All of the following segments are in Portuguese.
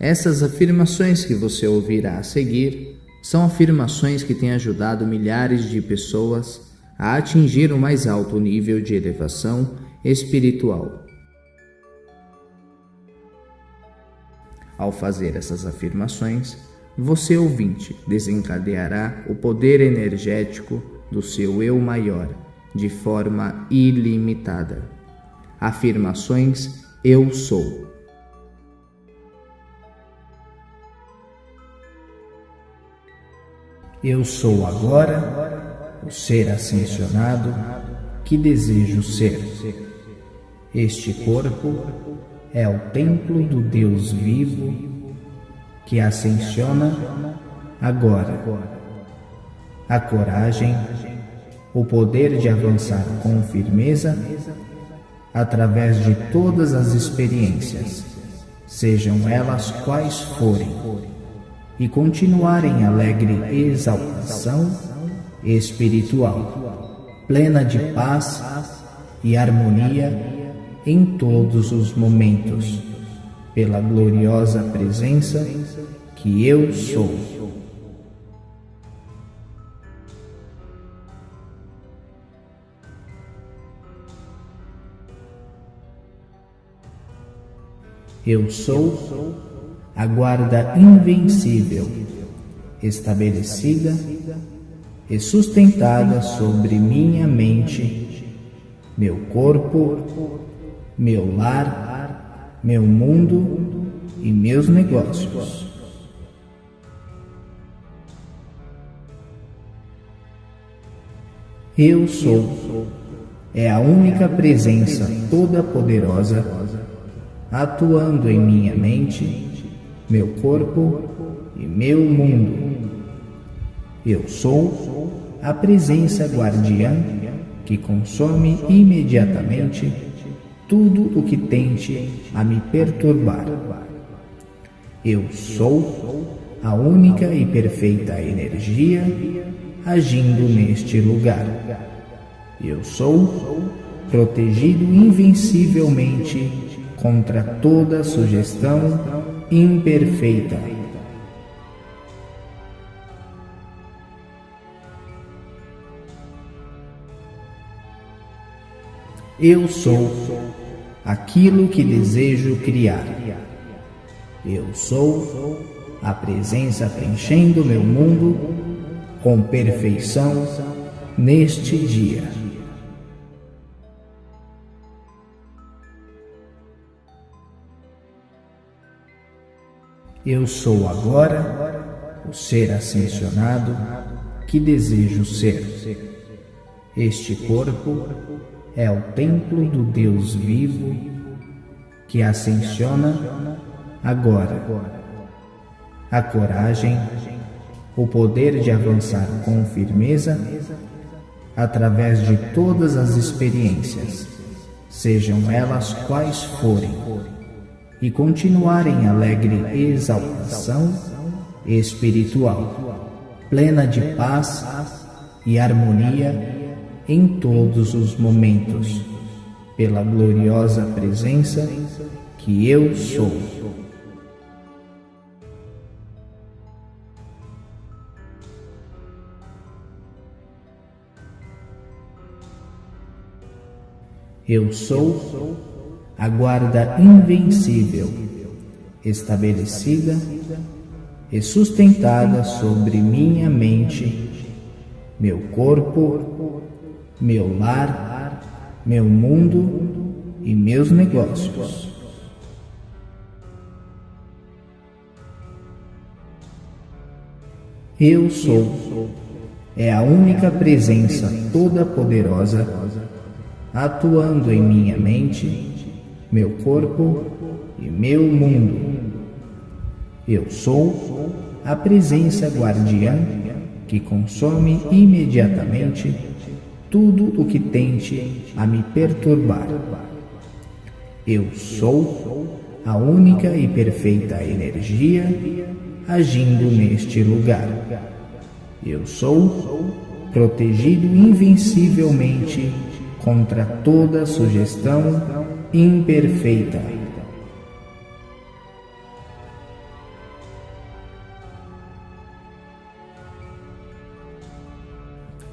Essas afirmações que você ouvirá a seguir são afirmações que têm ajudado milhares de pessoas a atingir o mais alto nível de elevação espiritual. Ao fazer essas afirmações, você ouvinte desencadeará o poder energético do seu eu maior de forma ilimitada. Afirmações Eu sou. Eu sou agora o ser ascensionado que desejo ser. Este corpo é o templo do Deus vivo que ascensiona agora. A coragem, o poder de avançar com firmeza através de todas as experiências, sejam elas quais forem e continuar em alegre exaltação espiritual, plena de paz e harmonia em todos os momentos, pela gloriosa presença que eu sou. Eu sou a guarda invencível, estabelecida e sustentada sobre minha mente, meu corpo, meu lar, meu mundo e meus negócios. Eu sou é a única presença toda poderosa atuando em minha mente meu corpo e meu mundo. Eu sou a presença guardiã que consome imediatamente tudo o que tente a me perturbar. Eu sou a única e perfeita energia agindo neste lugar. Eu sou protegido invencivelmente contra toda sugestão imperfeita. Eu sou aquilo que desejo criar. Eu sou a presença preenchendo meu mundo com perfeição neste dia. Eu sou agora o ser ascensionado que desejo ser. Este corpo é o templo do Deus vivo que ascensiona agora. A coragem, o poder de avançar com firmeza através de todas as experiências, sejam elas quais forem e continuar em alegre exaltação espiritual, plena de paz e harmonia em todos os momentos, pela gloriosa presença que eu sou. Eu sou a guarda invencível, estabelecida e sustentada sobre minha mente, meu corpo, meu lar, meu mundo e meus negócios. Eu sou é a única presença toda poderosa atuando em minha mente meu corpo e meu mundo. Eu sou a presença guardiã que consome imediatamente tudo o que tente a me perturbar. Eu sou a única e perfeita energia agindo neste lugar. Eu sou protegido invencivelmente contra toda sugestão imperfeita.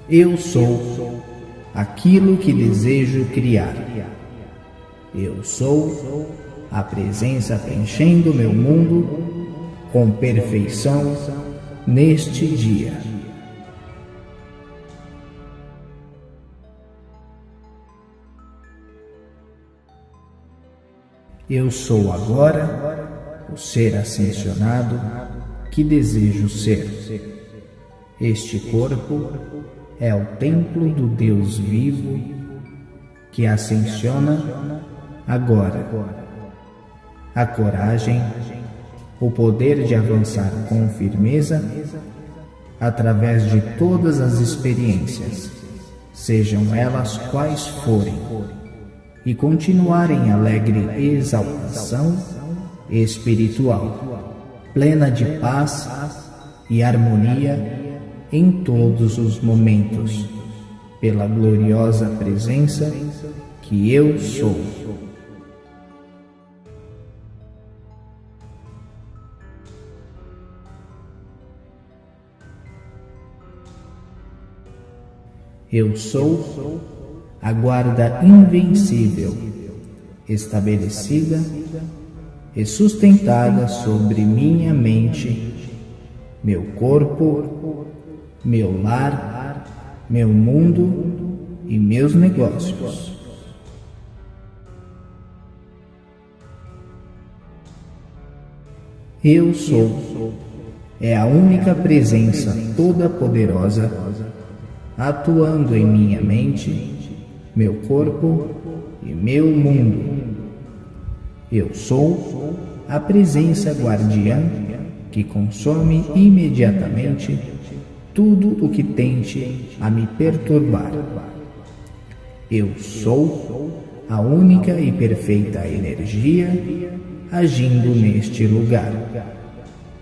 Eu sou aquilo que desejo criar. Eu sou a presença preenchendo meu mundo com perfeição neste dia. Eu sou agora o ser ascensionado que desejo ser. Este corpo é o templo do Deus vivo que ascensiona agora. A coragem, o poder de avançar com firmeza através de todas as experiências, sejam elas quais forem, e continuar em alegre exaltação espiritual, plena de paz e harmonia em todos os momentos, pela gloriosa presença que eu sou. Eu sou a guarda invencível, estabelecida e sustentada sobre minha mente, meu corpo meu lar, meu mundo e meus negócios. Eu sou é a única presença toda-poderosa atuando em minha mente, meu corpo e meu mundo. Eu sou a presença guardiã que consome imediatamente tudo o que tente a me perturbar. Eu sou a única e perfeita energia agindo neste lugar.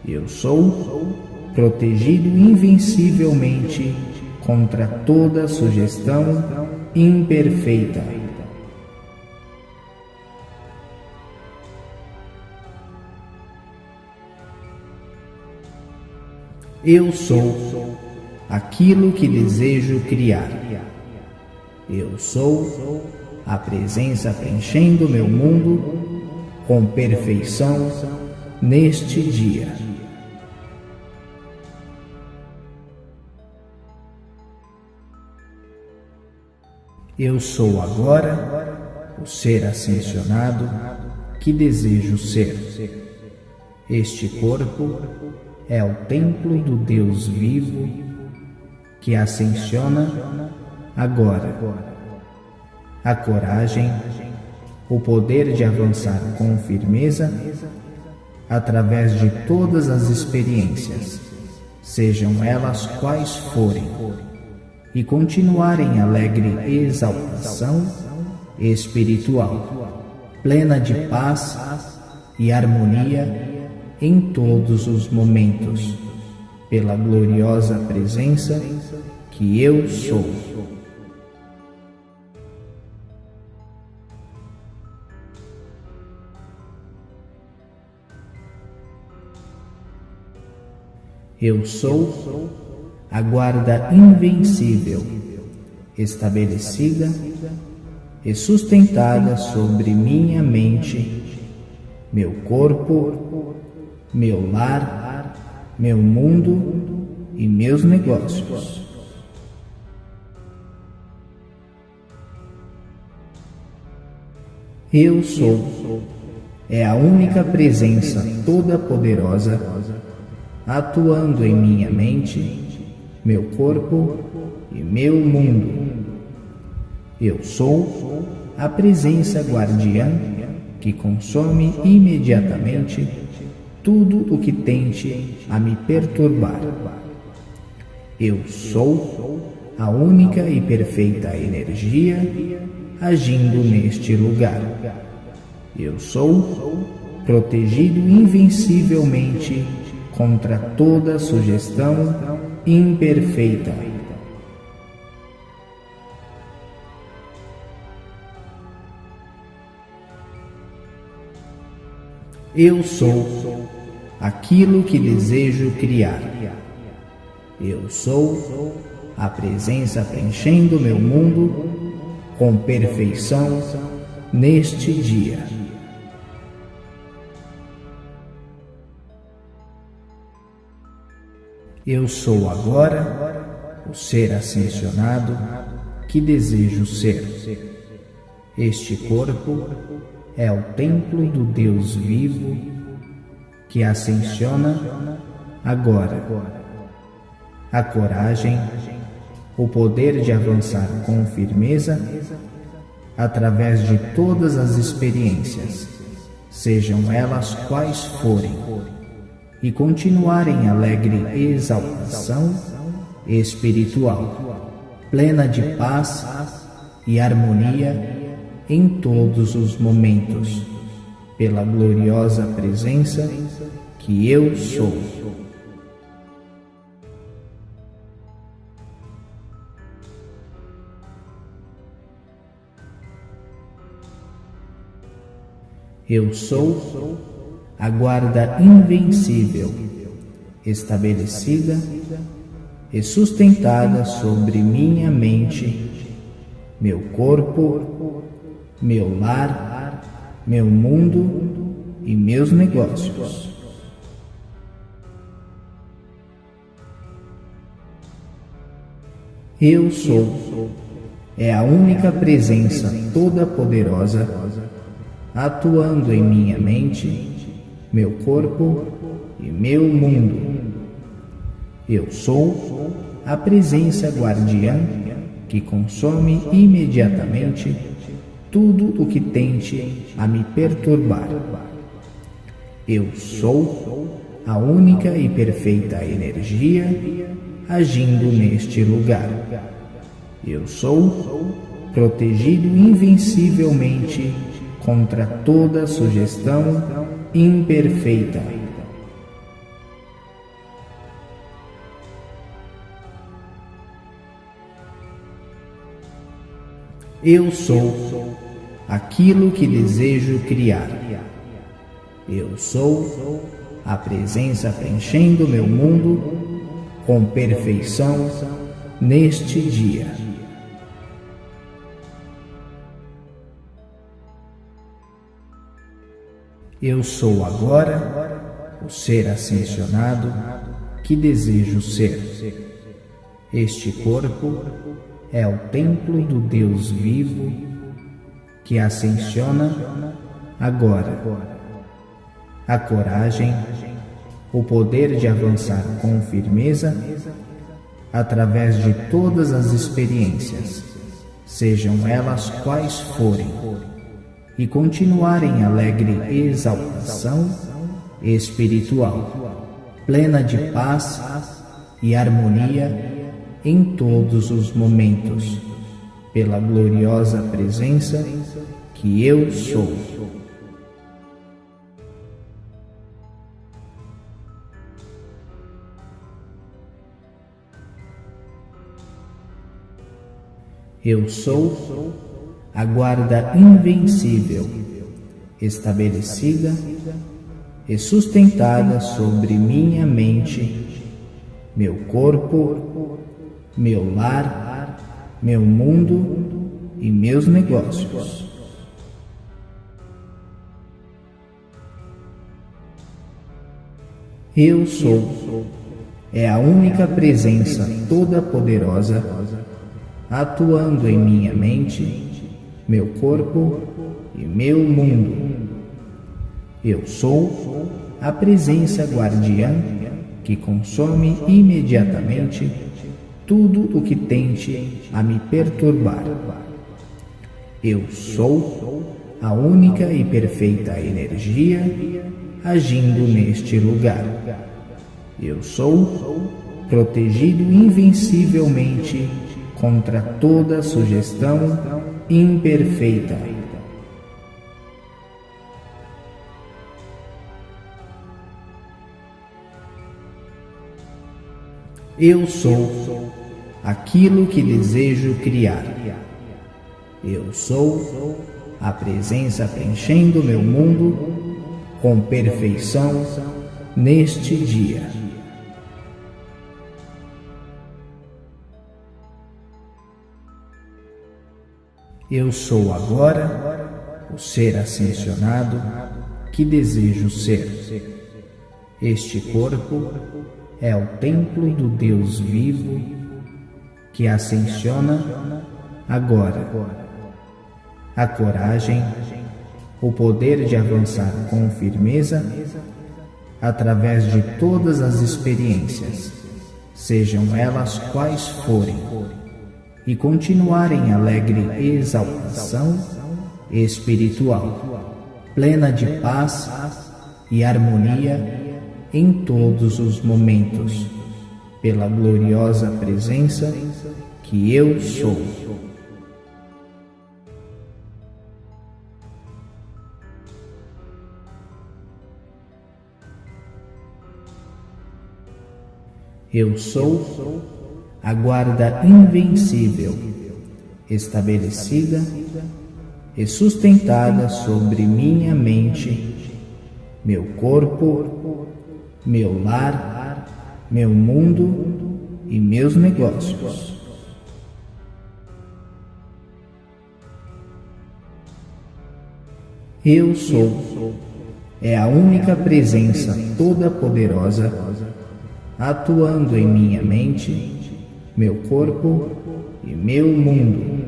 Eu sou protegido invencivelmente contra toda sugestão imperfeita. Eu sou aquilo que desejo criar. Eu sou a presença preenchendo meu mundo com perfeição neste dia. Eu sou agora o ser ascensionado que desejo ser. Este corpo é o templo do Deus vivo que ascensiona agora. A coragem, o poder de avançar com firmeza através de todas as experiências, sejam elas quais forem, e continuar em alegre exaltação espiritual, plena de paz e harmonia em todos os momentos pela gloriosa presença que eu sou. Eu sou a guarda invencível, estabelecida e sustentada sobre minha mente, meu corpo, meu lar meu mundo e meus negócios. Eu sou é a única presença toda-poderosa atuando em minha mente, meu corpo e meu mundo. Eu sou a presença guardiã que consome imediatamente tudo o que tente a me perturbar. Eu sou a única e perfeita energia agindo neste lugar. Eu sou protegido invencivelmente contra toda sugestão imperfeita. Eu sou aquilo que desejo criar. Eu sou a presença preenchendo meu mundo com perfeição neste dia. Eu sou agora o ser ascensionado que desejo ser. Este corpo é o templo do Deus vivo que ascensiona agora. A coragem, o poder de avançar com firmeza através de todas as experiências, sejam elas quais forem, e continuar em alegre exaltação espiritual, plena de paz e harmonia em todos os momentos, pela gloriosa presença que eu sou. Eu sou a guarda invencível, estabelecida e sustentada sobre minha mente, meu corpo, meu lar, meu mundo e meus negócios. Eu sou é a única presença toda poderosa atuando em minha mente, meu corpo e meu mundo. Eu sou a presença guardiã que consome imediatamente tudo o que tente a me perturbar. Eu sou a única e perfeita energia agindo neste lugar. Eu sou protegido invencivelmente contra toda sugestão imperfeita. Eu sou aquilo que desejo criar. Eu sou a presença preenchendo meu mundo com perfeição neste dia. Eu sou agora o ser ascensionado que desejo ser. Este corpo é o templo do Deus vivo que ascensiona agora. A coragem, o poder de avançar com firmeza através de todas as experiências, sejam elas quais forem e continuar em alegre exaltação espiritual, plena de paz e harmonia em todos os momentos, pela gloriosa presença que eu sou. Eu sou a guarda invencível, estabelecida e sustentada sobre minha mente, meu corpo, meu lar, meu mundo e meus negócios. Eu sou é a única presença toda poderosa atuando em minha mente meu corpo e meu mundo. Eu sou a presença guardiã que consome imediatamente tudo o que tente a me perturbar. Eu sou a única e perfeita energia agindo neste lugar. Eu sou protegido invencivelmente contra toda sugestão imperfeita. Eu sou aquilo que desejo criar. Eu sou a presença preenchendo meu mundo com perfeição neste dia. Eu sou agora o ser ascensionado que desejo ser. Este corpo é o templo do Deus vivo que ascensiona agora. A coragem, o poder de avançar com firmeza através de todas as experiências, sejam elas quais forem e continuar em alegre exaltação espiritual, plena de paz e harmonia em todos os momentos, pela gloriosa presença que eu sou. Eu sou a guarda invencível, estabelecida e sustentada sobre minha mente, meu corpo, meu lar, meu mundo e meus negócios. Eu sou é a única presença toda poderosa atuando em minha mente meu corpo e meu mundo.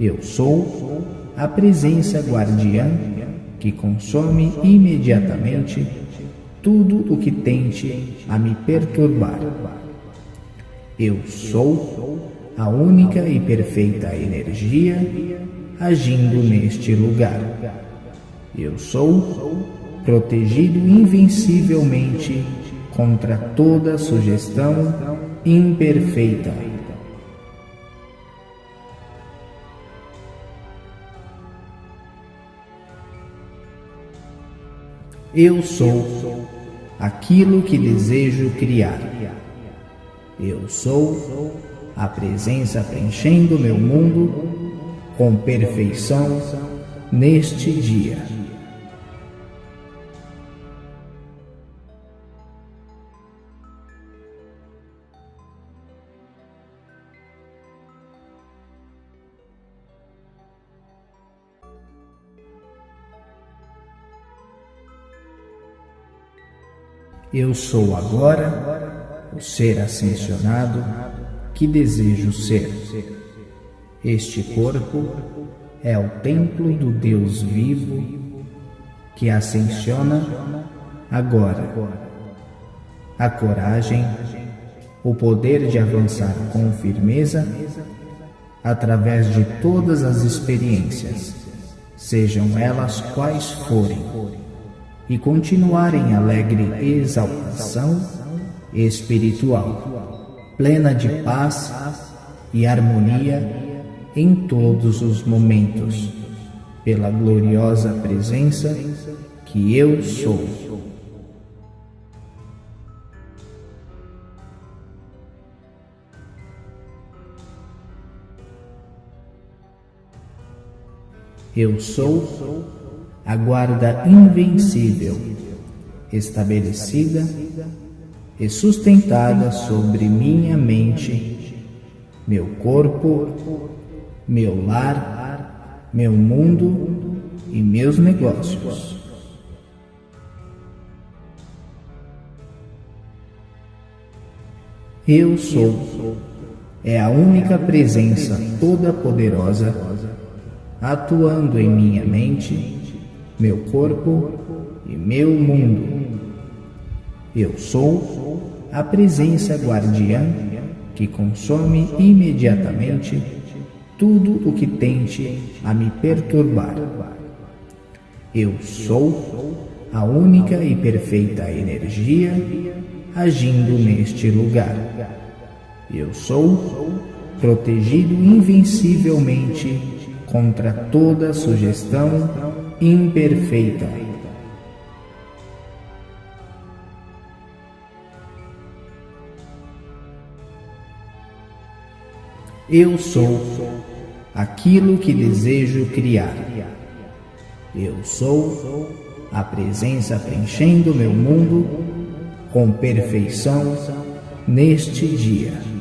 Eu sou a presença guardiã que consome imediatamente tudo o que tente a me perturbar. Eu sou a única e perfeita energia agindo neste lugar. Eu sou protegido invencivelmente contra toda sugestão imperfeita. Eu sou aquilo que desejo criar. Eu sou a presença preenchendo meu mundo com perfeição neste dia. Eu sou agora o ser ascensionado que desejo ser. Este corpo é o templo do Deus vivo que ascensiona agora. A coragem, o poder de avançar com firmeza através de todas as experiências, sejam elas quais forem e continuar em alegre exaltação espiritual, plena de paz e harmonia em todos os momentos, pela gloriosa presença que eu sou. Eu sou a guarda invencível, estabelecida e sustentada sobre minha mente, meu corpo, meu lar, meu mundo e meus negócios. Eu sou é a única presença toda poderosa atuando em minha mente meu corpo e meu mundo. Eu sou a presença guardiã que consome imediatamente tudo o que tente a me perturbar. Eu sou a única e perfeita energia agindo neste lugar. Eu sou protegido invencivelmente contra toda sugestão imperfeita. Eu sou aquilo que desejo criar. Eu sou a presença preenchendo meu mundo com perfeição neste dia.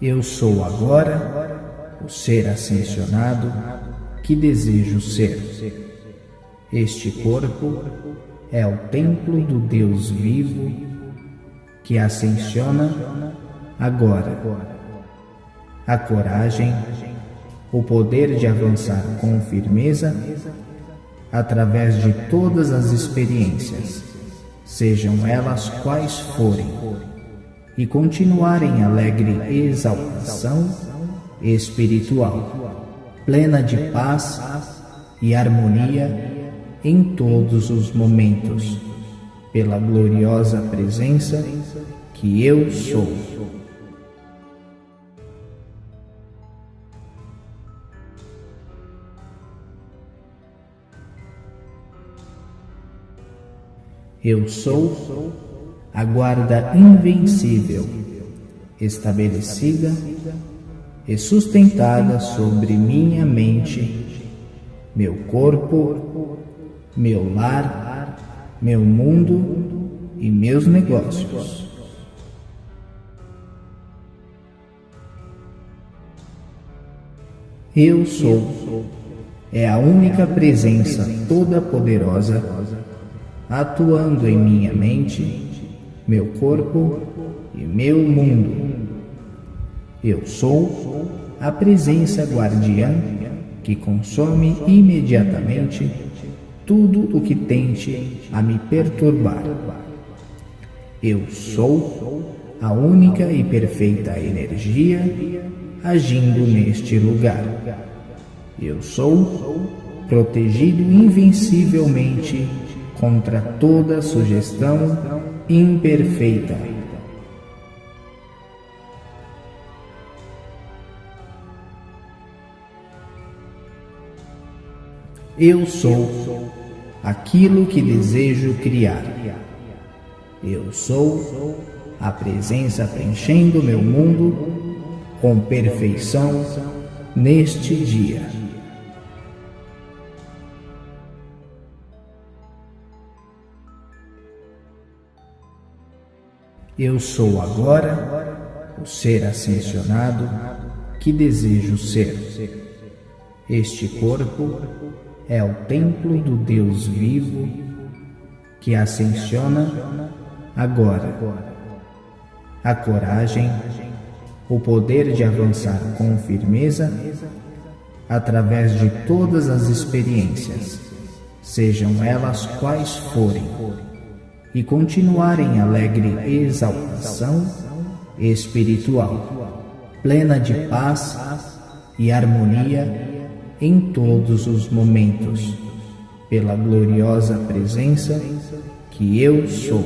Eu sou agora o ser ascensionado que desejo ser. Este corpo é o templo do Deus vivo que ascensiona agora. A coragem, o poder de avançar com firmeza através de todas as experiências, sejam elas quais forem e continuar em alegre exaltação espiritual, plena de paz e harmonia em todos os momentos, pela gloriosa presença que eu sou. Eu sou a guarda invencível, estabelecida e sustentada sobre minha mente, meu corpo, meu lar, meu mundo e meus negócios. Eu sou é a única presença toda poderosa atuando em minha mente meu corpo e meu mundo. Eu sou a presença guardiã que consome imediatamente tudo o que tente a me perturbar. Eu sou a única e perfeita energia agindo neste lugar. Eu sou protegido invencivelmente contra toda sugestão imperfeita. Eu sou aquilo que desejo criar. Eu sou a presença preenchendo meu mundo com perfeição neste dia. Eu sou agora o ser ascensionado que desejo ser. Este corpo é o templo do Deus vivo que ascensiona agora. A coragem, o poder de avançar com firmeza através de todas as experiências, sejam elas quais forem e continuar em alegre exaltação espiritual, plena de paz e harmonia em todos os momentos, pela gloriosa presença que eu sou.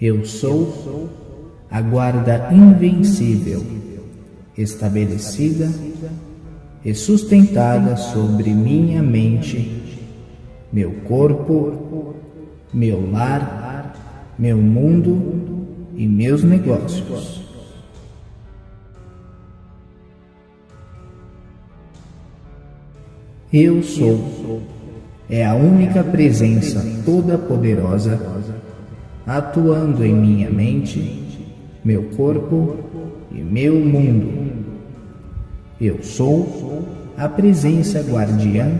Eu sou a guarda invencível, estabelecida e sustentada sobre minha mente, meu corpo, meu lar, meu mundo e meus negócios. Eu sou é a única presença toda poderosa atuando em minha mente meu corpo e meu mundo. Eu sou a presença guardiã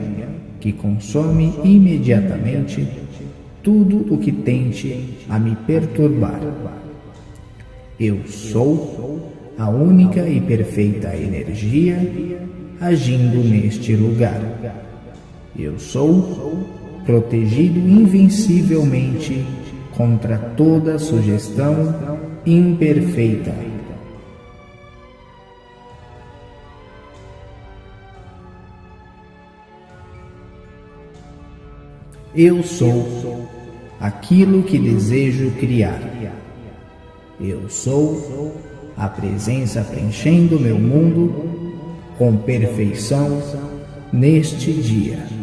que consome imediatamente tudo o que tente a me perturbar. Eu sou a única e perfeita energia agindo neste lugar. Eu sou protegido invencivelmente contra toda sugestão imperfeita. Eu sou aquilo que desejo criar. Eu sou a presença preenchendo meu mundo com perfeição neste dia.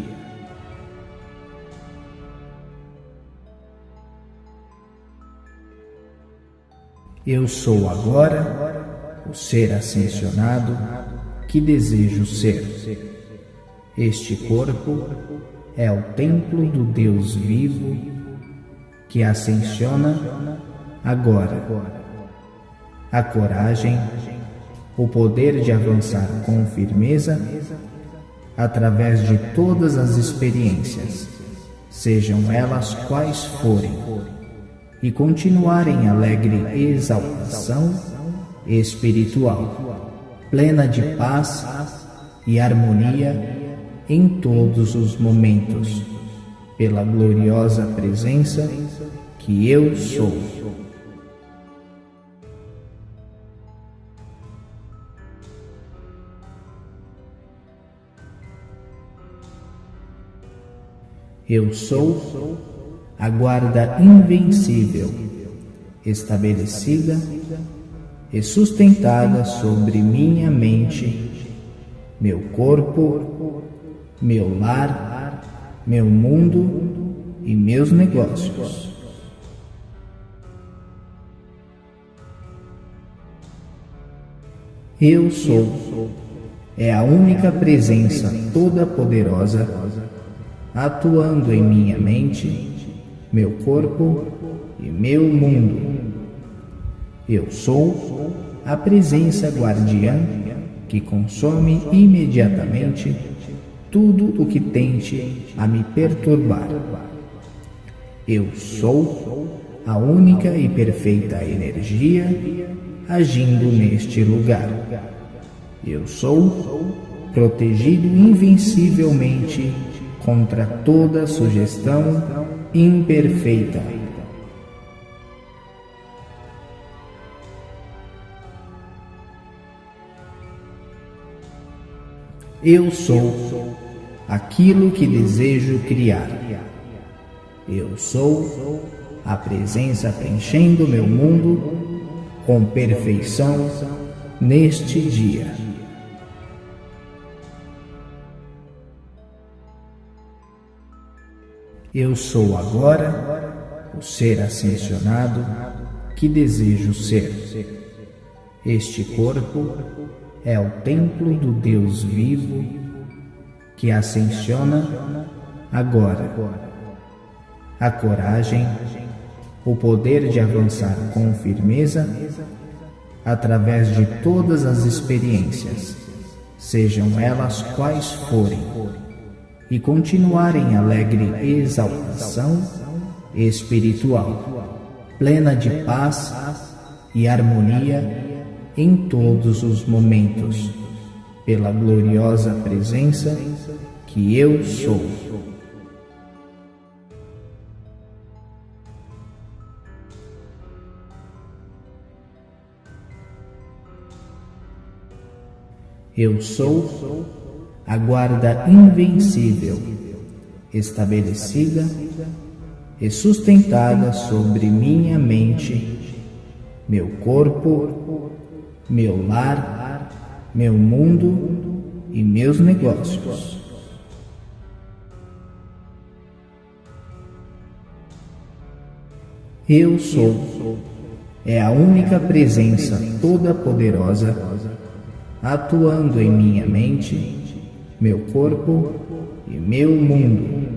Eu sou agora o ser ascensionado que desejo ser. Este corpo é o templo do Deus vivo que ascensiona agora. A coragem, o poder de avançar com firmeza através de todas as experiências, sejam elas quais forem, e continuar em alegre exaltação espiritual, plena de paz e harmonia em todos os momentos, pela gloriosa presença que eu sou. Eu sou a guarda invencível, estabelecida e sustentada sobre minha mente, meu corpo, meu lar, meu mundo e meus negócios. Eu sou é a única presença toda poderosa atuando em minha mente, meu corpo e meu mundo. Eu sou a presença guardiã que consome imediatamente tudo o que tente a me perturbar. Eu sou a única e perfeita energia agindo neste lugar. Eu sou protegido invencivelmente contra toda sugestão imperfeita. Eu sou aquilo que desejo criar. Eu sou a presença preenchendo meu mundo com perfeição neste dia. Eu sou agora o ser ascensionado que desejo ser. Este corpo é o templo do Deus vivo que ascensiona agora. A coragem, o poder de avançar com firmeza através de todas as experiências, sejam elas quais forem e continuar em alegre exaltação espiritual, plena de paz e harmonia em todos os momentos, pela gloriosa presença que eu sou. Eu sou a guarda invencível, estabelecida e sustentada sobre minha mente, meu corpo, meu lar, meu mundo e meus negócios. Eu sou é a única presença toda poderosa atuando em minha mente meu corpo e meu mundo.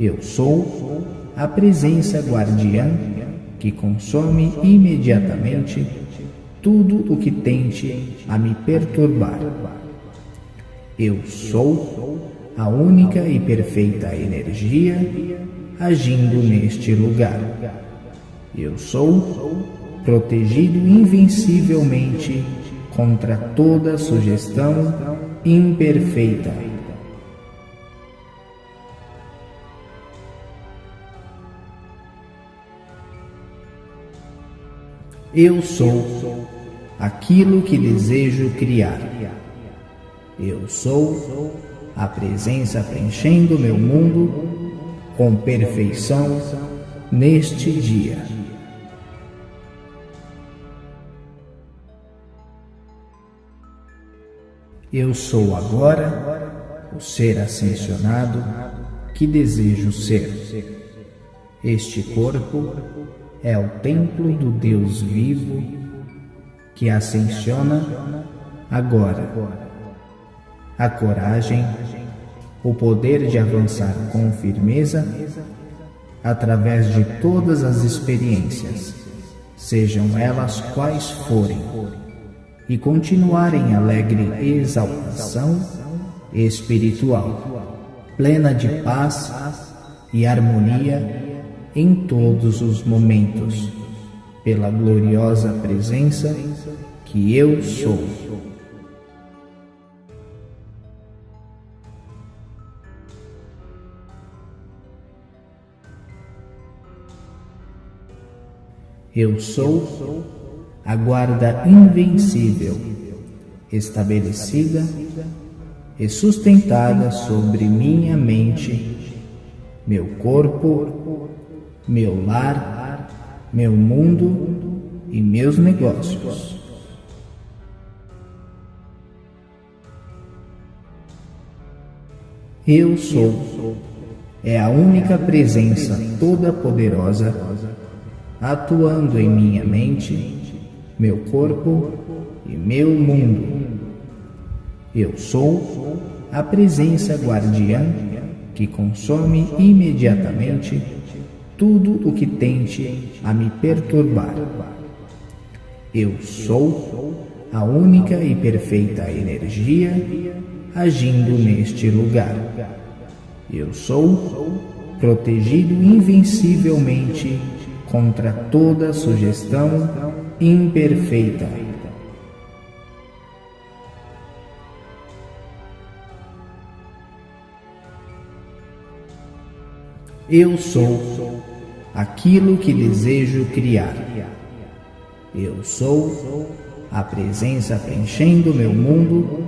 Eu sou a presença guardiã que consome imediatamente tudo o que tente a me perturbar. Eu sou a única e perfeita energia agindo neste lugar. Eu sou protegido invencivelmente contra toda sugestão imperfeita. Eu sou aquilo que desejo criar. Eu sou a presença preenchendo meu mundo com perfeição neste dia. Eu sou agora o ser ascensionado que desejo ser. Este corpo é o templo do Deus vivo que ascensiona agora. a coragem, o poder de avançar com firmeza através de todas as experiências, sejam elas quais forem, e continuar em alegre exaltação espiritual, plena de paz e harmonia em todos os momentos, pela gloriosa presença que eu sou. Eu sou a guarda invencível, estabelecida e sustentada sobre minha mente, meu corpo, meu lar, meu mundo e meus negócios. Eu sou é a única presença toda poderosa atuando em minha mente, meu corpo e meu mundo. Eu sou a presença guardiã que consome imediatamente tudo o que tente a me perturbar. Eu sou a única e perfeita energia agindo neste lugar. Eu sou protegido invencivelmente contra toda sugestão imperfeita. Eu sou aquilo que desejo criar. Eu sou a presença preenchendo meu mundo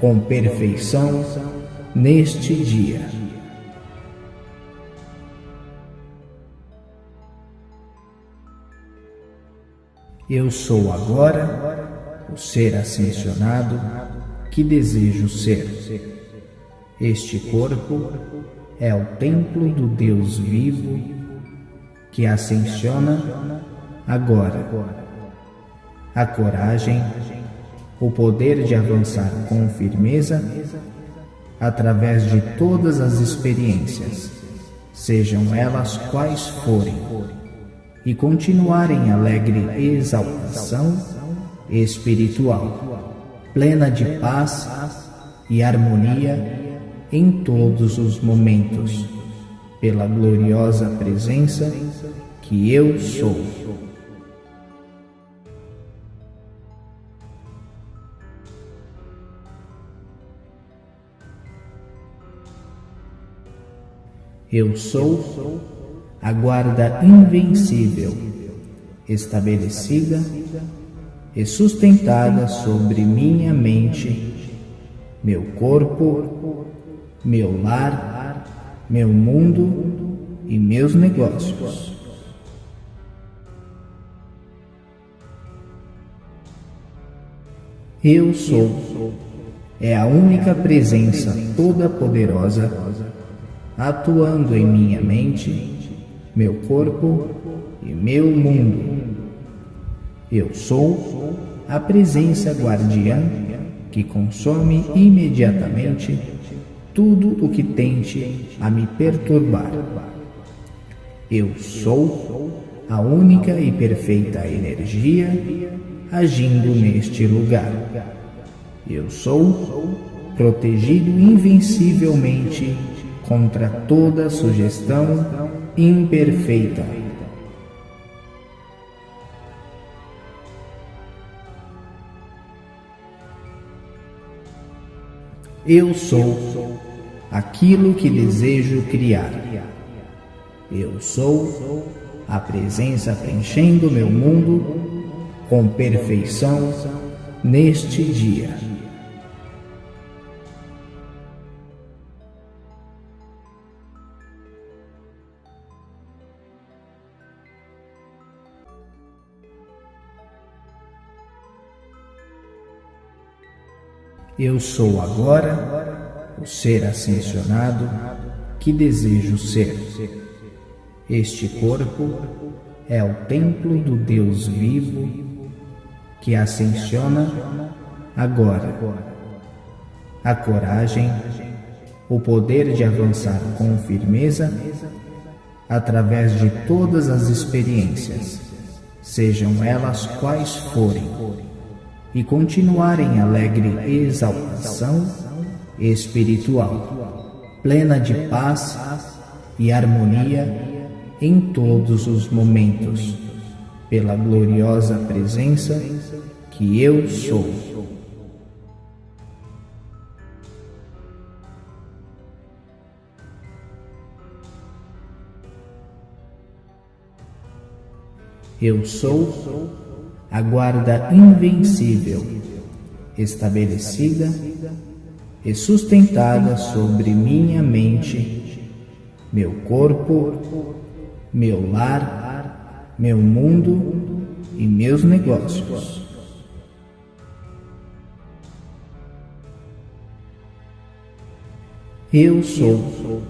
com perfeição neste dia. Eu sou agora o ser ascensionado que desejo ser. Este corpo é o templo do Deus vivo que ascensiona agora. A coragem, o poder de avançar com firmeza através de todas as experiências, sejam elas quais forem e continuar em alegre exaltação espiritual, plena de paz e harmonia em todos os momentos, pela gloriosa presença que eu sou. Eu sou a guarda invencível, estabelecida e sustentada sobre minha mente, meu corpo, meu lar, meu mundo e meus negócios. Eu sou é a única presença toda poderosa atuando em minha mente meu corpo e meu mundo. Eu sou a presença guardiã que consome imediatamente tudo o que tente a me perturbar. Eu sou a única e perfeita energia agindo neste lugar. Eu sou protegido invencivelmente contra toda sugestão imperfeita. Eu sou aquilo que desejo criar. Eu sou a presença preenchendo meu mundo com perfeição neste dia. Eu sou agora o ser ascensionado que desejo ser. Este corpo é o templo do Deus vivo que ascensiona agora. a coragem, o poder de avançar com firmeza através de todas as experiências, sejam elas quais forem, e continuar em alegre exaltação espiritual, plena de paz e harmonia em todos os momentos, pela gloriosa presença que eu sou. Eu sou a guarda invencível, estabelecida e sustentada sobre minha mente, meu corpo, meu lar, meu mundo e meus negócios. Eu sou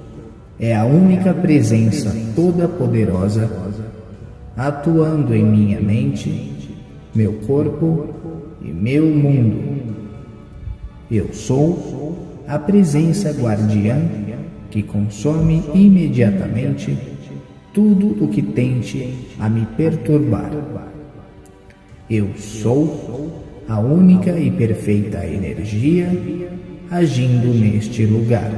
é a única presença toda poderosa atuando em minha mente, meu corpo e meu mundo. Eu sou a presença guardiã que consome imediatamente tudo o que tente a me perturbar. Eu sou a única e perfeita energia agindo neste lugar.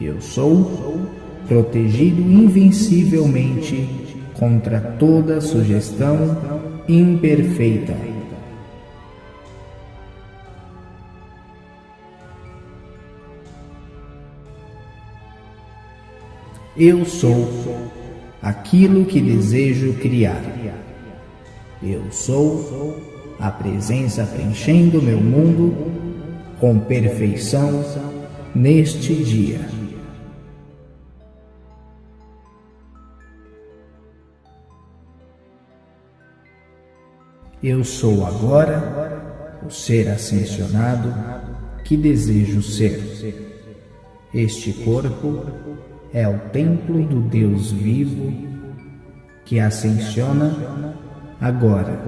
Eu sou protegido invencivelmente contra toda sugestão imperfeita. Eu sou aquilo que desejo criar. Eu sou a presença preenchendo meu mundo com perfeição neste dia. Eu sou agora o ser ascensionado que desejo ser. Este corpo é o templo do Deus vivo que ascensiona agora.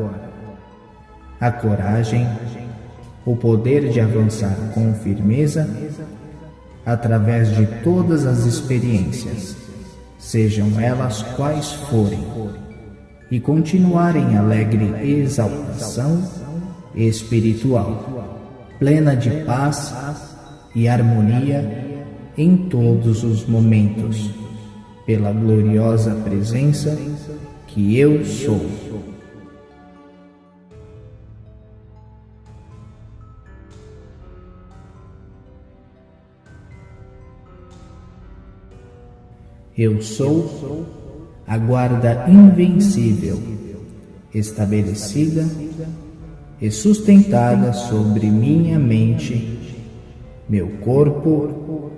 A coragem, o poder de avançar com firmeza através de todas as experiências, sejam elas quais forem e continuar em alegre exaltação espiritual, plena de paz e harmonia em todos os momentos, pela gloriosa presença que eu sou. Eu sou a guarda invencível, estabelecida e sustentada sobre minha mente, meu corpo,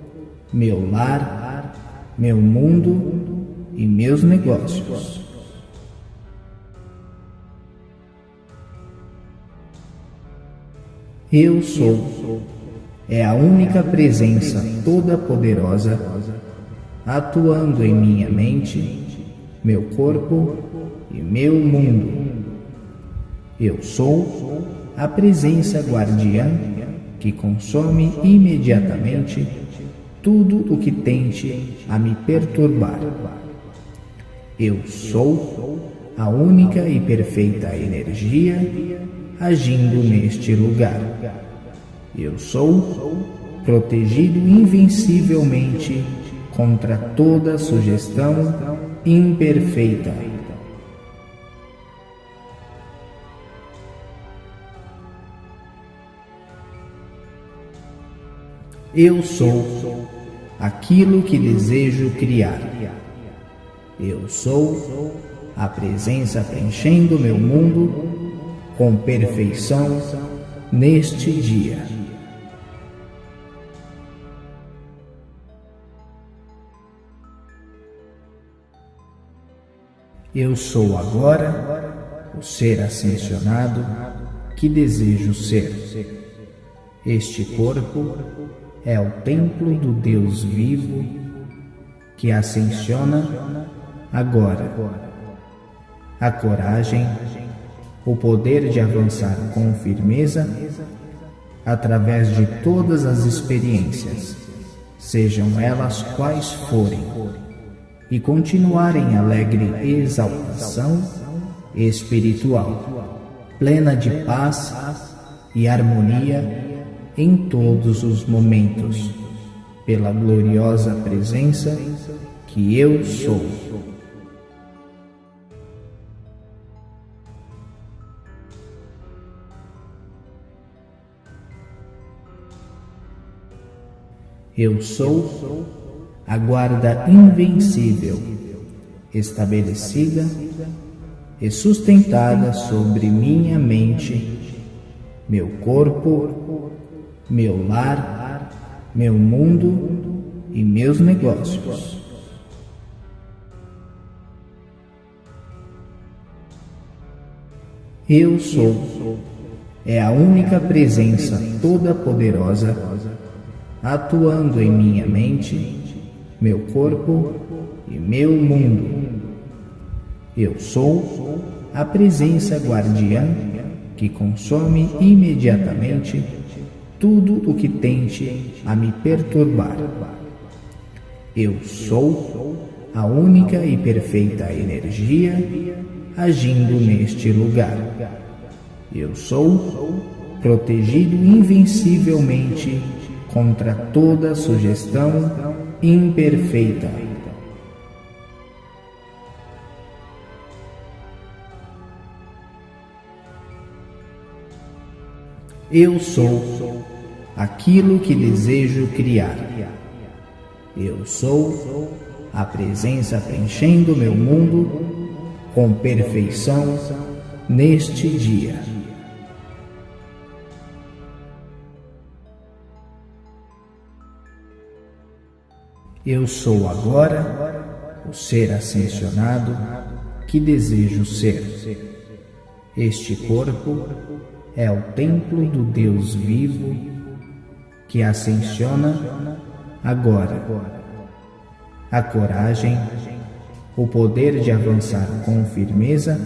meu lar, meu mundo e meus negócios. Eu sou é a única presença toda poderosa atuando em minha mente meu corpo e meu mundo. Eu sou a presença guardiã que consome imediatamente tudo o que tente a me perturbar. Eu sou a única e perfeita energia agindo neste lugar. Eu sou protegido invencivelmente contra toda sugestão imperfeita. Eu sou aquilo que desejo criar. Eu sou a presença preenchendo meu mundo com perfeição neste dia. Eu sou agora o ser ascensionado que desejo ser. Este corpo é o templo do Deus vivo que ascensiona agora. A coragem, o poder de avançar com firmeza através de todas as experiências, sejam elas quais forem, e continuar em alegre exaltação espiritual, plena de paz e harmonia em todos os momentos, pela gloriosa presença que eu sou. Eu sou a guarda invencível, estabelecida e sustentada sobre minha mente, meu corpo, meu lar, meu mundo e meus negócios. Eu sou é a única presença toda poderosa atuando em minha mente, meu corpo e meu mundo. Eu sou a presença guardiã que consome imediatamente tudo o que tente a me perturbar. Eu sou a única e perfeita energia agindo neste lugar. Eu sou protegido invencivelmente contra toda sugestão imperfeita. Eu sou aquilo que desejo criar. Eu sou a presença preenchendo meu mundo com perfeição neste dia. Eu sou agora o ser ascensionado que desejo ser. Este corpo é o templo do Deus vivo que ascensiona agora. A coragem, o poder de avançar com firmeza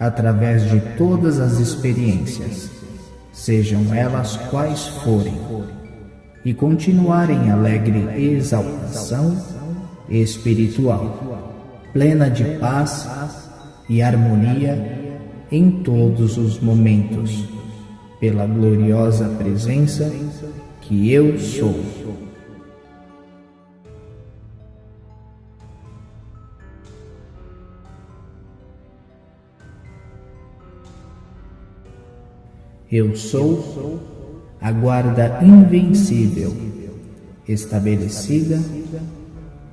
através de todas as experiências, sejam elas quais forem e continuar em alegre exaltação espiritual, plena de paz e harmonia em todos os momentos, pela gloriosa presença que eu sou. Eu sou a guarda invencível, estabelecida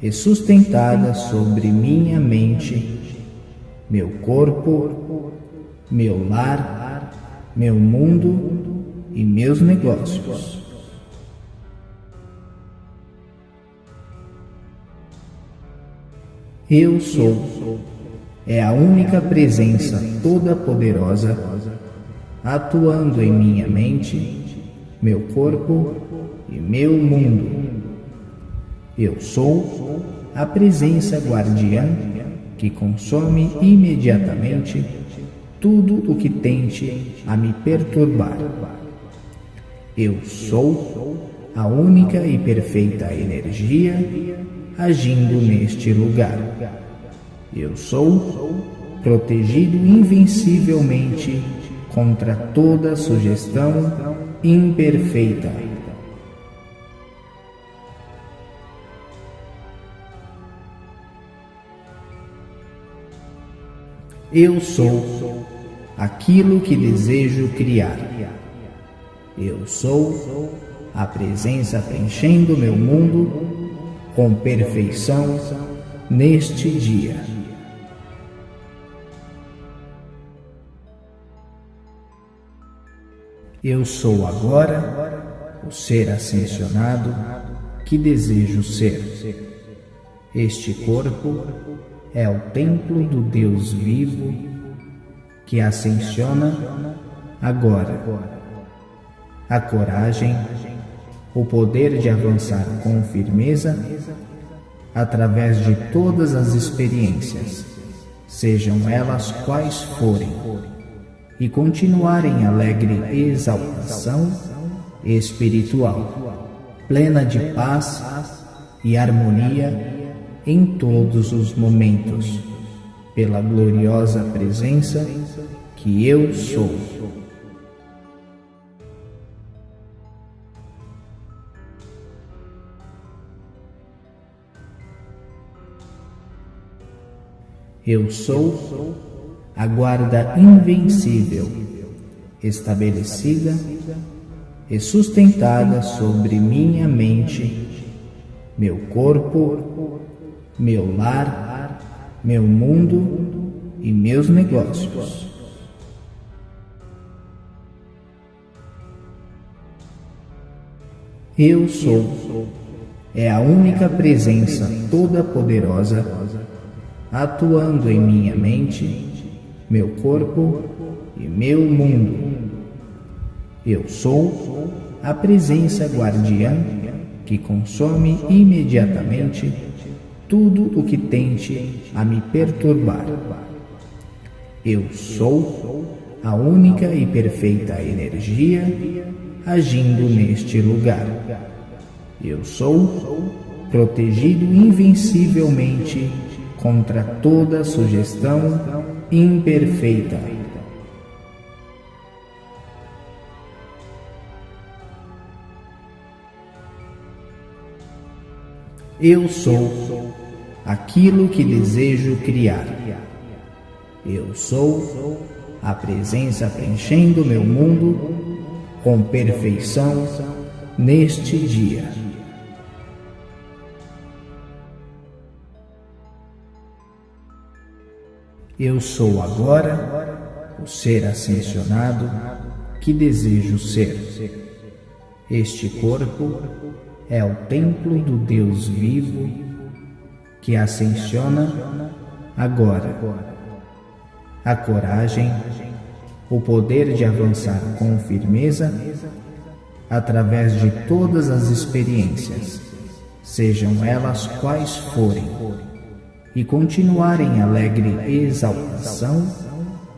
e sustentada sobre minha mente, meu corpo, meu lar, meu mundo e meus negócios. Eu sou é a única presença toda poderosa atuando em minha mente meu corpo e meu mundo. Eu sou a presença guardiã que consome imediatamente tudo o que tente a me perturbar. Eu sou a única e perfeita energia agindo neste lugar. Eu sou protegido invencivelmente contra toda sugestão imperfeita. Eu sou aquilo que desejo criar. Eu sou a presença preenchendo meu mundo com perfeição neste dia. Eu sou agora o ser ascensionado que desejo ser. Este corpo é o templo do Deus vivo que ascensiona agora. A coragem, o poder de avançar com firmeza através de todas as experiências, sejam elas quais forem e continuar em alegre exaltação espiritual, plena de paz e harmonia em todos os momentos, pela gloriosa presença que eu sou. Eu sou a guarda invencível, estabelecida e sustentada sobre minha mente, meu corpo, meu lar, meu mundo e meus negócios. Eu sou é a única presença toda-poderosa atuando em minha mente, meu corpo e meu mundo. Eu sou a presença guardiã que consome imediatamente tudo o que tente a me perturbar. Eu sou a única e perfeita energia agindo neste lugar. Eu sou protegido invencivelmente contra toda sugestão imperfeita. Eu sou aquilo que desejo criar. Eu sou a presença preenchendo meu mundo com perfeição neste dia. Eu sou agora o ser ascensionado que desejo ser. Este corpo é o templo do Deus vivo que ascensiona agora. A coragem, o poder de avançar com firmeza através de todas as experiências, sejam elas quais forem e continuar em alegre exaltação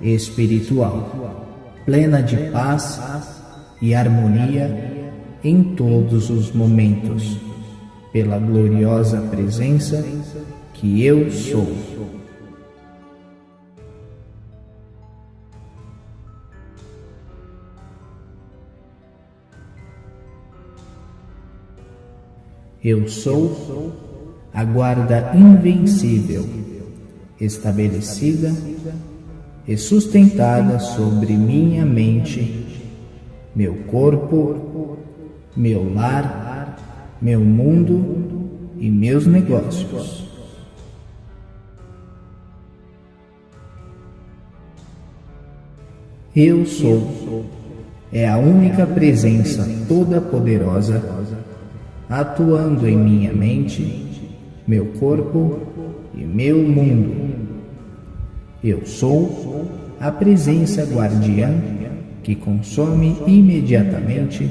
espiritual, plena de paz e harmonia em todos os momentos, pela gloriosa presença que eu sou. Eu sou a guarda invencível, estabelecida e sustentada sobre minha mente, meu corpo, meu lar, meu mundo e meus negócios. Eu sou é a única presença toda-poderosa atuando em minha mente meu corpo e meu mundo. Eu sou a presença guardiã que consome imediatamente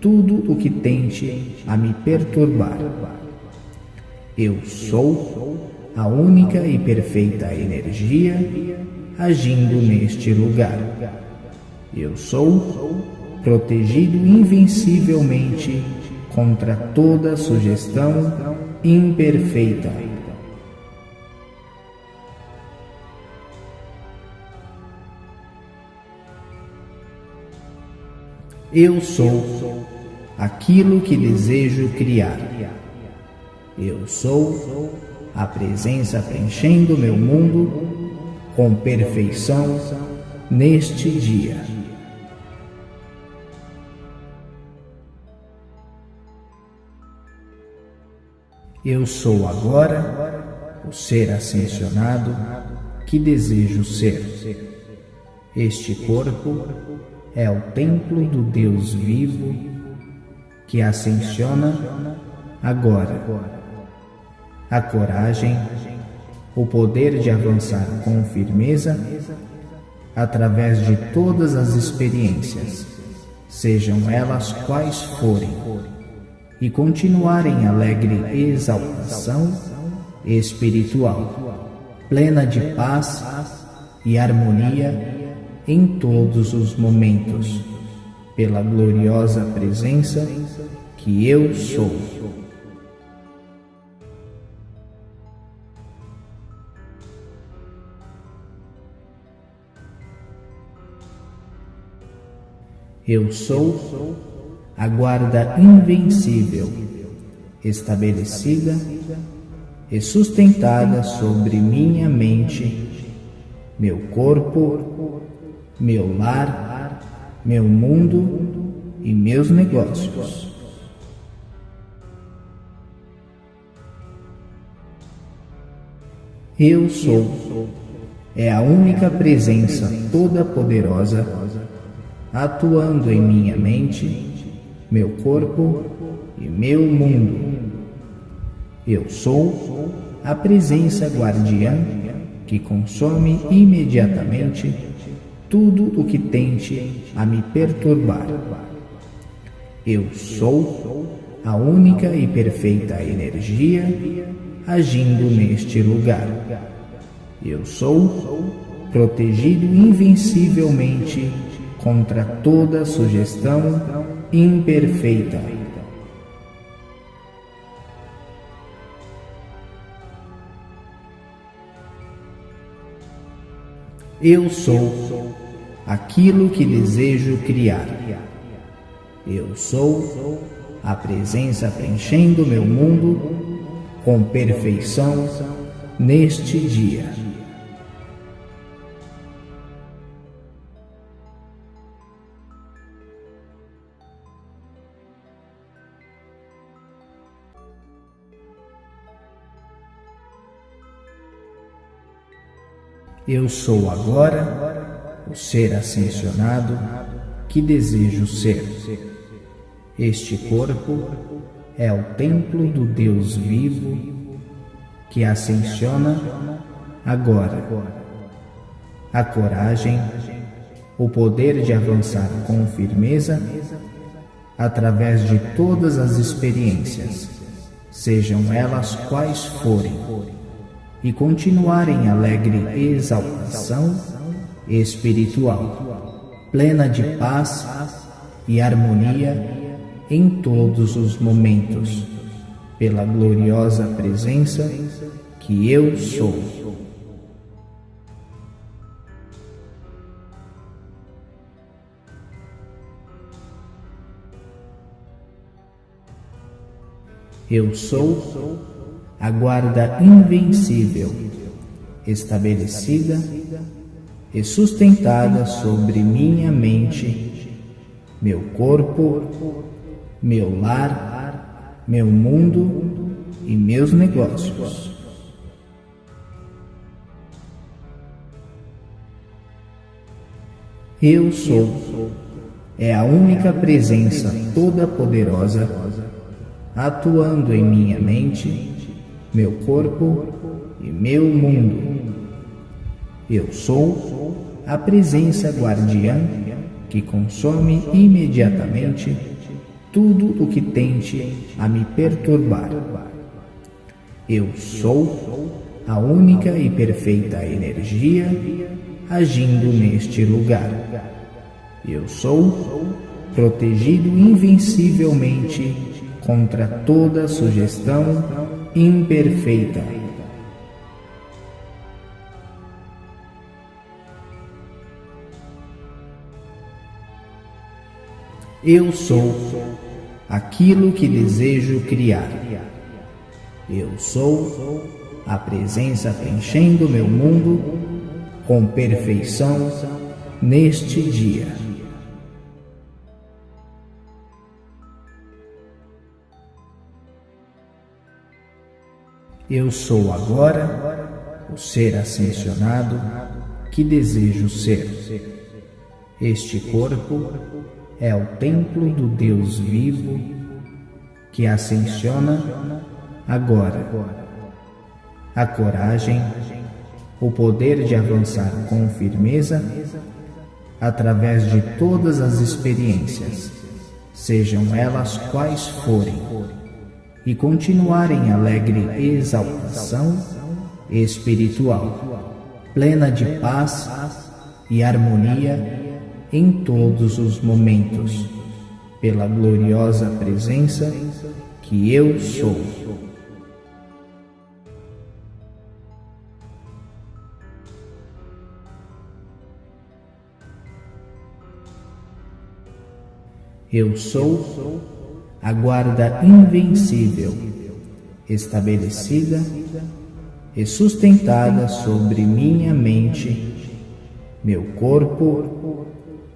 tudo o que tente a me perturbar. Eu sou a única e perfeita energia agindo neste lugar. Eu sou protegido invencivelmente contra toda sugestão imperfeita. Eu sou aquilo que desejo criar. Eu sou a presença preenchendo meu mundo com perfeição neste dia. Eu sou agora o ser ascensionado que desejo ser. Este corpo é o templo do Deus vivo que ascensiona agora. A coragem, o poder de avançar com firmeza através de todas as experiências, sejam elas quais forem e continuar em alegre exaltação espiritual, plena de paz e harmonia em todos os momentos, pela gloriosa presença que eu sou. Eu sou a guarda invencível, estabelecida e sustentada sobre minha mente, meu corpo, meu lar, meu mundo e meus negócios. Eu sou é a única presença toda poderosa atuando em minha mente, meu corpo e meu mundo. Eu sou a presença guardiã que consome imediatamente tudo o que tente a me perturbar. Eu sou a única e perfeita energia agindo neste lugar. Eu sou protegido invencivelmente contra toda sugestão imperfeita. Eu sou aquilo que desejo criar. Eu sou a presença preenchendo meu mundo com perfeição neste dia. Eu sou agora o ser ascensionado que desejo ser. Este corpo é o templo do Deus vivo que ascensiona agora. A coragem, o poder de avançar com firmeza através de todas as experiências, sejam elas quais forem e continuar em alegre exaltação espiritual, plena de paz e harmonia em todos os momentos, pela gloriosa presença que eu sou. Eu sou a guarda invencível, estabelecida e sustentada sobre minha mente, meu corpo, meu lar, meu mundo e meus negócios. Eu sou é a única presença toda poderosa atuando em minha mente meu corpo e meu mundo. Eu sou a presença guardiã que consome imediatamente tudo o que tente a me perturbar. Eu sou a única e perfeita energia agindo neste lugar. Eu sou protegido invencivelmente contra toda sugestão imperfeita. Eu sou aquilo que desejo criar. Eu sou a presença preenchendo meu mundo com perfeição neste dia. Eu sou agora o ser ascensionado que desejo ser. Este corpo é o templo do Deus vivo que ascensiona agora. A coragem, o poder de avançar com firmeza através de todas as experiências, sejam elas quais forem e continuar em alegre exaltação espiritual, plena de paz e harmonia em todos os momentos, pela gloriosa presença que eu sou. Eu sou a guarda invencível, estabelecida e sustentada sobre minha mente, meu corpo,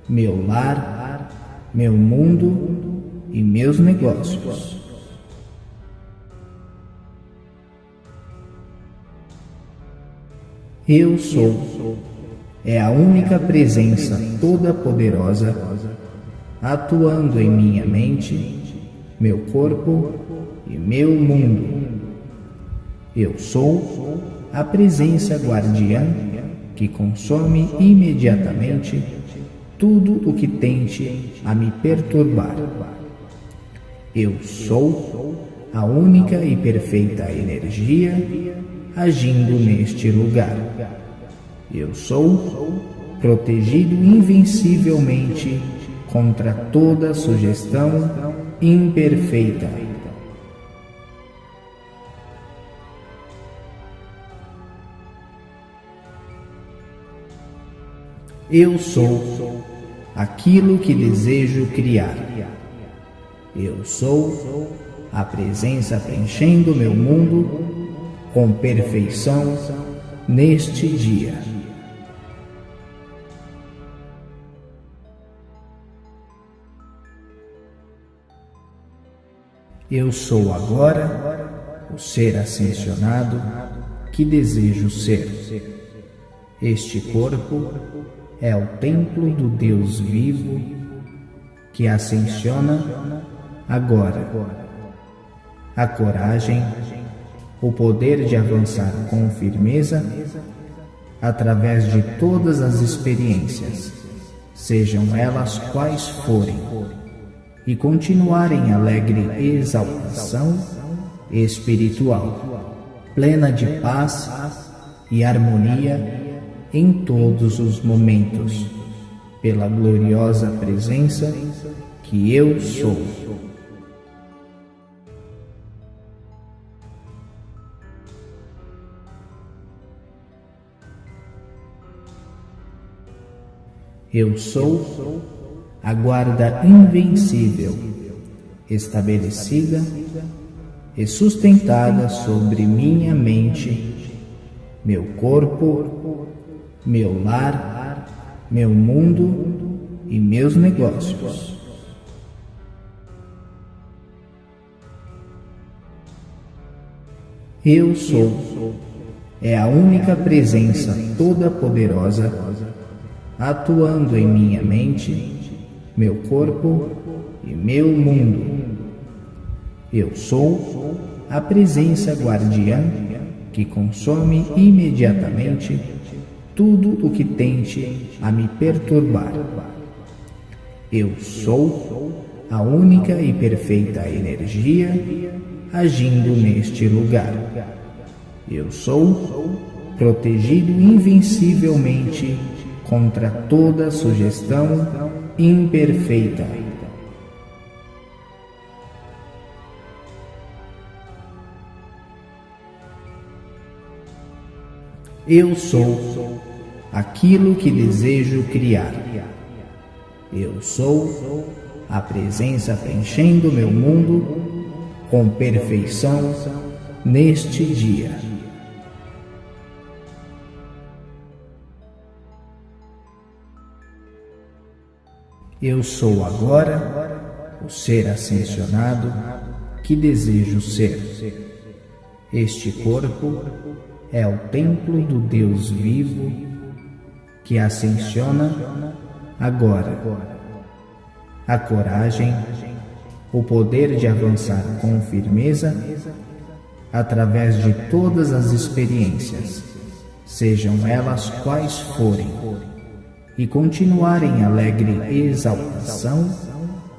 meu lar, meu mundo e meus negócios. Eu sou é a única presença toda poderosa atuando em minha mente, meu corpo e meu mundo. Eu sou a presença guardiã que consome imediatamente tudo o que tente a me perturbar. Eu sou a única e perfeita energia agindo neste lugar. Eu sou protegido invencivelmente contra toda sugestão imperfeita. Eu sou aquilo que desejo criar. Eu sou a presença preenchendo meu mundo com perfeição neste dia. Eu sou agora o ser ascensionado que desejo ser. Este corpo é o templo do Deus vivo que ascensiona agora. A coragem, o poder de avançar com firmeza através de todas as experiências, sejam elas quais forem e continuar em alegre exaltação espiritual, plena de paz e harmonia em todos os momentos, pela gloriosa presença que eu sou. Eu sou a guarda invencível, estabelecida e sustentada sobre minha mente, meu corpo, meu lar, meu mundo e meus negócios. Eu sou é a única presença toda poderosa atuando em minha mente meu corpo e meu mundo. Eu sou a presença guardiã que consome imediatamente tudo o que tente a me perturbar. Eu sou a única e perfeita energia agindo neste lugar. Eu sou protegido invencivelmente contra toda sugestão imperfeita. Eu sou aquilo que desejo criar. Eu sou a presença preenchendo meu mundo com perfeição neste dia. Eu sou agora o ser ascensionado que desejo ser. Este corpo é o templo do Deus vivo que ascensiona agora. A coragem, o poder de avançar com firmeza através de todas as experiências, sejam elas quais forem e continuar em alegre exaltação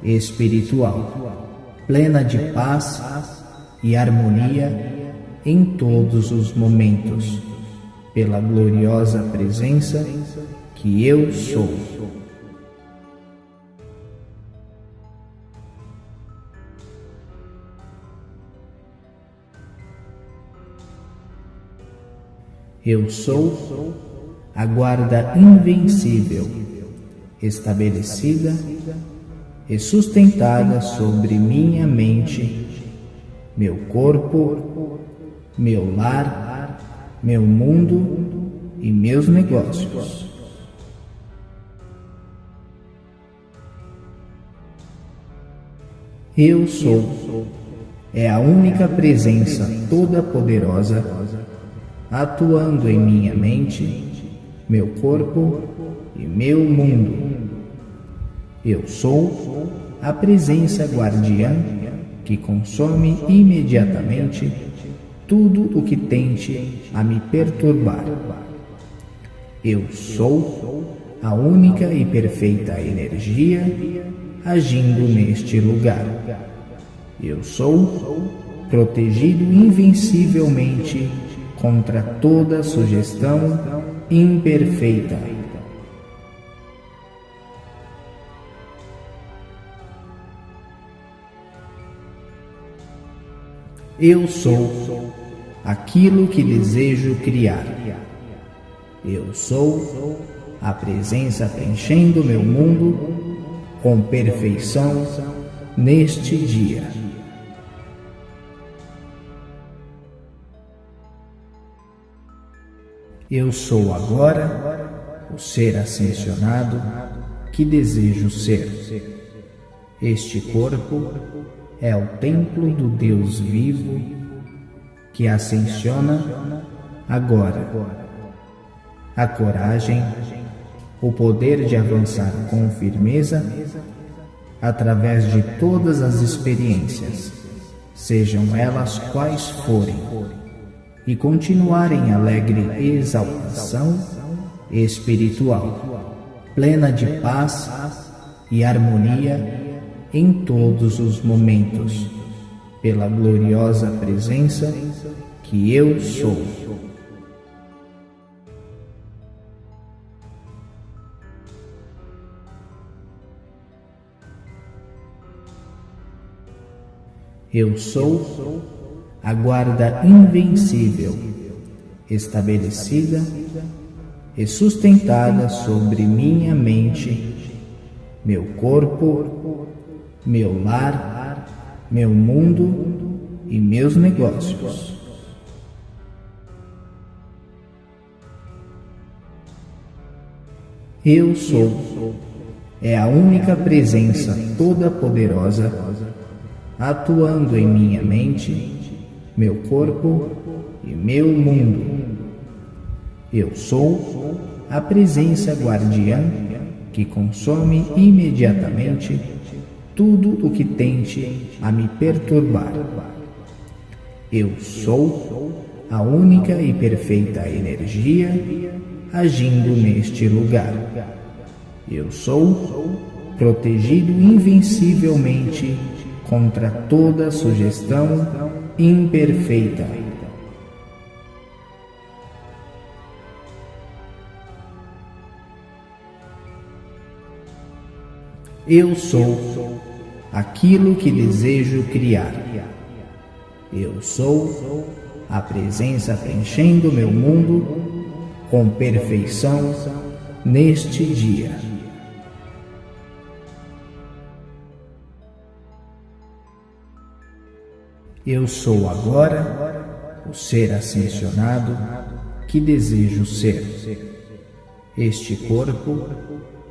espiritual, plena de paz e harmonia em todos os momentos, pela gloriosa presença que eu sou. Eu sou a guarda invencível, estabelecida e sustentada sobre minha mente, meu corpo, meu lar, meu mundo e meus negócios. Eu sou é a única presença toda poderosa atuando em minha mente, meu corpo e meu mundo. Eu sou a presença guardiã que consome imediatamente tudo o que tente a me perturbar. Eu sou a única e perfeita energia agindo neste lugar. Eu sou protegido invencivelmente contra toda sugestão imperfeita. Eu sou aquilo que desejo criar. Eu sou a presença preenchendo meu mundo com perfeição neste dia. Eu sou agora o ser ascensionado que desejo ser. Este corpo é o templo do Deus vivo que ascensiona agora. A coragem, o poder de avançar com firmeza através de todas as experiências, sejam elas quais forem e continuar em alegre exaltação espiritual, plena de paz e harmonia em todos os momentos, pela gloriosa presença que eu sou. Eu sou a guarda invencível, estabelecida e sustentada sobre minha mente, meu corpo, meu lar, meu mundo e meus negócios. Eu sou é a única presença toda poderosa atuando em minha mente meu corpo e meu mundo. Eu sou a presença guardiã que consome imediatamente tudo o que tente a me perturbar. Eu sou a única e perfeita energia agindo neste lugar. Eu sou protegido invencivelmente contra toda sugestão imperfeita. Eu sou aquilo que desejo criar. Eu sou a presença preenchendo meu mundo com perfeição neste dia. Eu sou agora o ser ascensionado que desejo ser. Este corpo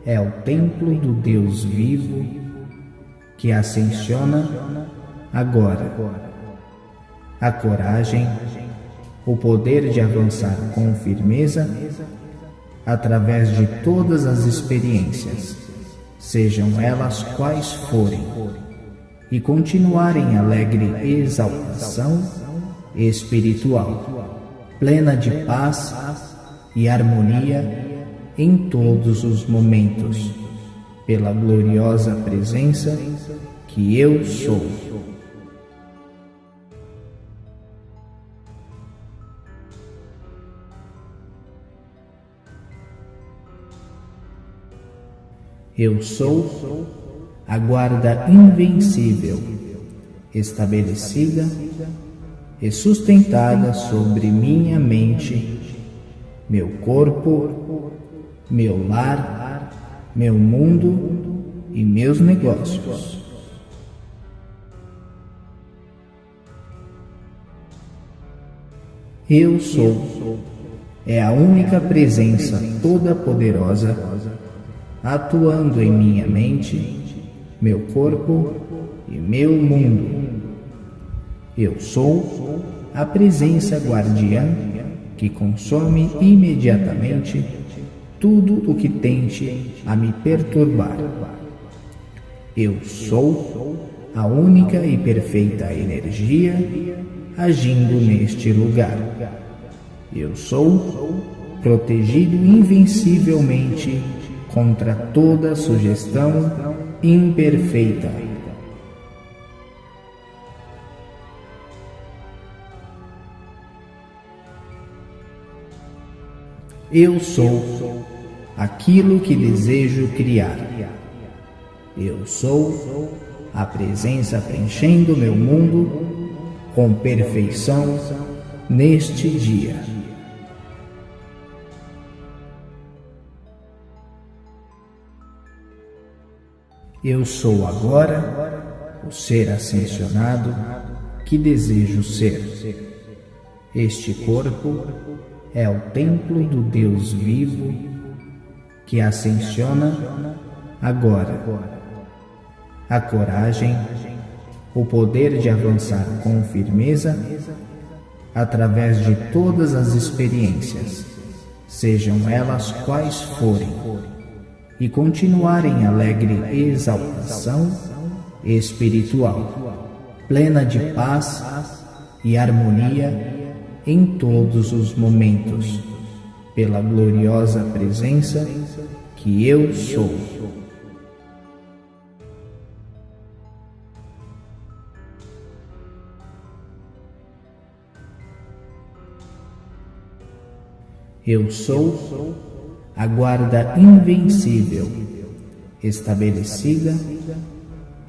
é o templo do Deus vivo que ascensiona agora. A coragem, o poder de avançar com firmeza através de todas as experiências, sejam elas quais forem e continuar em alegre exaltação espiritual, plena de paz e harmonia em todos os momentos, pela gloriosa presença que eu sou. Eu sou a guarda invencível, estabelecida e sustentada sobre minha mente, meu corpo, meu lar, meu mundo e meus negócios. Eu sou é a única presença toda-poderosa atuando em minha mente, meu corpo e meu mundo. Eu sou a presença guardiã que consome imediatamente tudo o que tente a me perturbar. Eu sou a única e perfeita energia agindo neste lugar. Eu sou protegido invencivelmente contra toda sugestão imperfeita. Eu sou aquilo que desejo criar. Eu sou a presença preenchendo meu mundo com perfeição neste dia. Eu sou agora o ser ascensionado que desejo ser. Este corpo é o templo do Deus vivo que ascensiona agora. A coragem, o poder de avançar com firmeza através de todas as experiências, sejam elas quais forem e continuar em alegre exaltação espiritual, plena de paz e harmonia em todos os momentos, pela gloriosa presença que eu sou. Eu sou a guarda invencível, estabelecida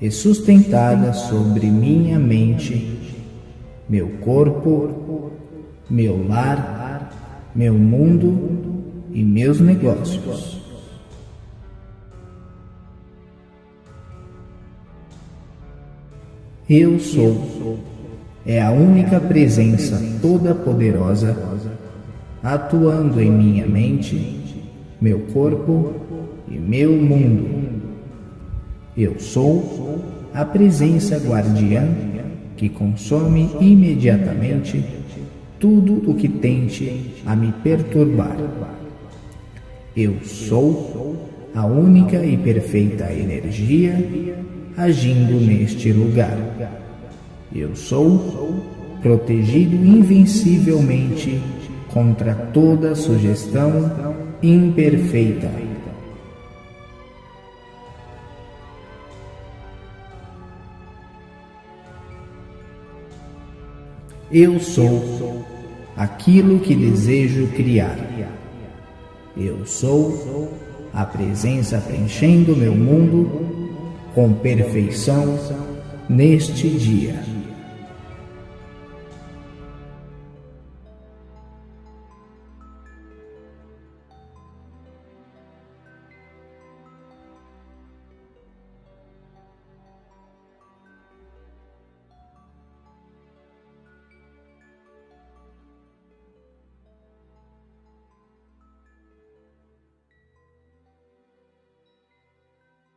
e sustentada sobre minha mente, meu corpo, meu lar, meu mundo e meus negócios. Eu sou é a única presença toda-poderosa atuando em minha mente meu corpo e meu mundo. Eu sou a presença guardiã que consome imediatamente tudo o que tente a me perturbar. Eu sou a única e perfeita energia agindo neste lugar. Eu sou protegido invencivelmente contra toda sugestão imperfeita. Eu sou aquilo que desejo criar. Eu sou a presença preenchendo meu mundo com perfeição neste dia.